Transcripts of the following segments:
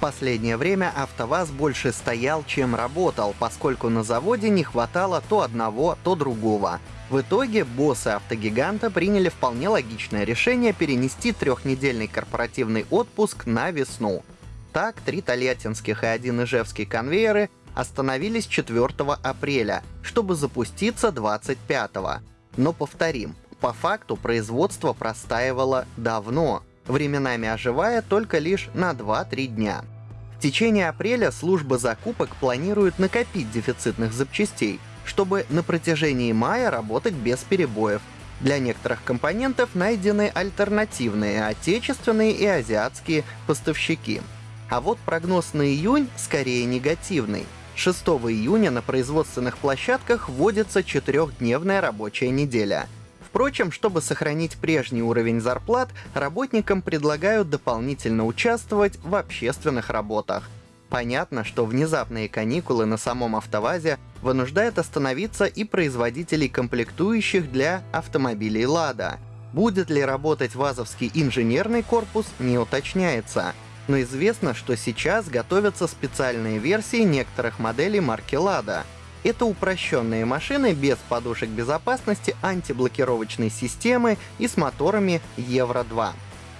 Последнее время АвтоВАЗ больше стоял, чем работал, поскольку на заводе не хватало то одного, то другого. В итоге боссы автогиганта приняли вполне логичное решение перенести трехнедельный корпоративный отпуск на весну. Так, три тольяттинских и один ижевский конвейеры остановились 4 апреля, чтобы запуститься 25. Но повторим, по факту производство простаивало давно, временами оживая только лишь на 2-3 дня. В течение апреля служба закупок планирует накопить дефицитных запчастей, чтобы на протяжении мая работать без перебоев. Для некоторых компонентов найдены альтернативные отечественные и азиатские поставщики. А вот прогноз на июнь скорее негативный. 6 июня на производственных площадках вводится четырехдневная рабочая неделя. Впрочем, чтобы сохранить прежний уровень зарплат, работникам предлагают дополнительно участвовать в общественных работах. Понятно, что внезапные каникулы на самом автовазе вынуждают остановиться и производителей комплектующих для автомобилей «Лада». Будет ли работать ВАЗовский инженерный корпус, не уточняется. Но известно, что сейчас готовятся специальные версии некоторых моделей марки «Лада». Это упрощенные машины без подушек безопасности, антиблокировочной системы и с моторами Евро-2.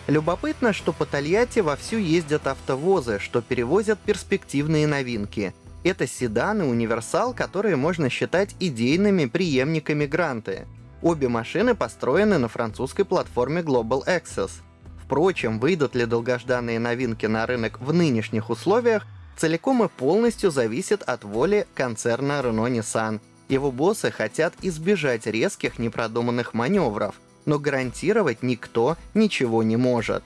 Любопытно, что по Тольятти вовсю ездят автовозы, что перевозят перспективные новинки. Это седан и универсал, которые можно считать идейными преемниками Гранты. Обе машины построены на французской платформе Global Access. Впрочем, выйдут ли долгожданные новинки на рынок в нынешних условиях, целиком и полностью зависит от воли концерна Renault-Nissan. Его боссы хотят избежать резких непродуманных маневров — но гарантировать никто ничего не может.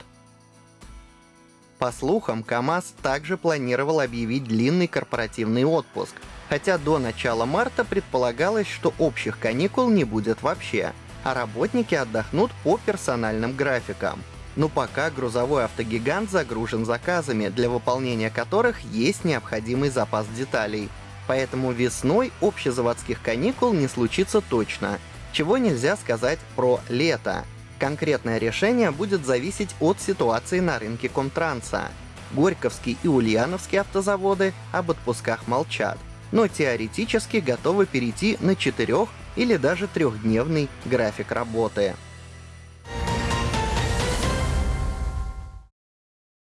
По слухам, КАМАЗ также планировал объявить длинный корпоративный отпуск, хотя до начала марта предполагалось, что общих каникул не будет вообще, а работники отдохнут по персональным графикам. Но пока грузовой автогигант загружен заказами, для выполнения которых есть необходимый запас деталей. Поэтому весной общезаводских каникул не случится точно, чего нельзя сказать про лето. Конкретное решение будет зависеть от ситуации на рынке Комтранса. Горьковский и Ульяновский автозаводы об отпусках молчат, но теоретически готовы перейти на четырех или даже трехдневный график работы.